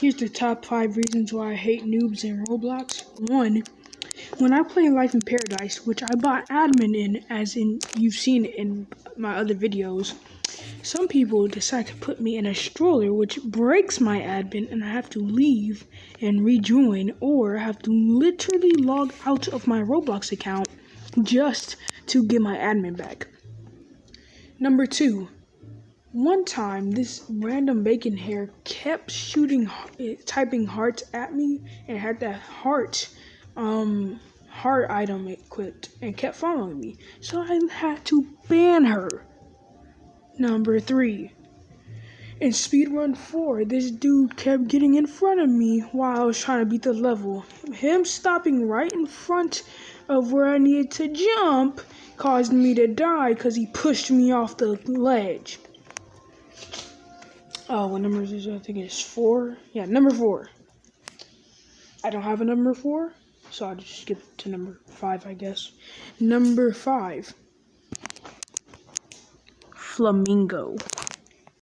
Here's the top five reasons why I hate noobs in Roblox. One, when I play Life in Paradise, which I bought admin in, as in you've seen in my other videos, some people decide to put me in a stroller, which breaks my admin, and I have to leave and rejoin, or have to literally log out of my Roblox account just to get my admin back. Number two, one time this random bacon hair kept shooting, typing hearts at me, and had that heart, um, heart item equipped, and kept following me. So I had to ban her. Number three. In Speedrun 4, this dude kept getting in front of me while I was trying to beat the level. Him stopping right in front of where I needed to jump caused me to die because he pushed me off the ledge. Oh, what number is this? I think it's four. Yeah, number four. I don't have a number four, so I'll just skip to number five, I guess. Number five. Flamingo.